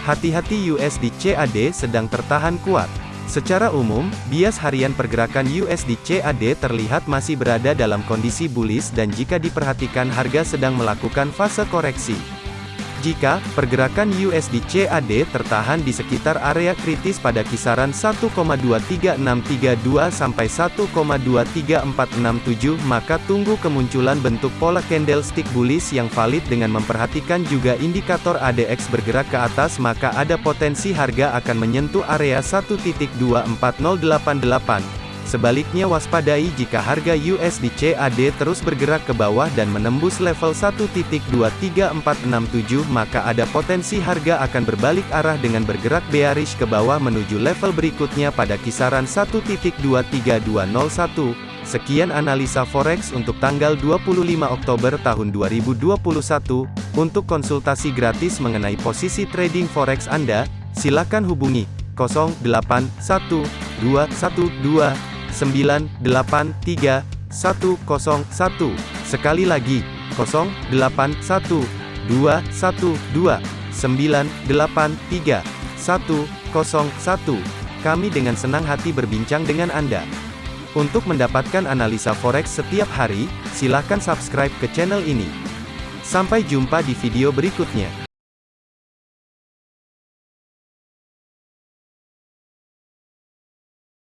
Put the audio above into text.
Hati-hati USD CAD sedang tertahan kuat. Secara umum, bias harian pergerakan USD CAD terlihat masih berada dalam kondisi bullish dan jika diperhatikan harga sedang melakukan fase koreksi. Jika pergerakan USD CAD tertahan di sekitar area kritis pada kisaran 1,23632 sampai 1,23467 maka tunggu kemunculan bentuk pola candlestick bullish yang valid dengan memperhatikan juga indikator ADX bergerak ke atas maka ada potensi harga akan menyentuh area 1.24088. Sebaliknya waspadai jika harga USD CAD terus bergerak ke bawah dan menembus level 1.23467 maka ada potensi harga akan berbalik arah dengan bergerak bearish ke bawah menuju level berikutnya pada kisaran 1.23201. Sekian analisa forex untuk tanggal 25 Oktober tahun 2021. Untuk konsultasi gratis mengenai posisi trading forex Anda, silakan hubungi 081212 983 101. Sekali lagi, 081 212 983 101. Kami dengan senang hati berbincang dengan Anda. Untuk mendapatkan analisa forex setiap hari, silakan subscribe ke channel ini. Sampai jumpa di video berikutnya.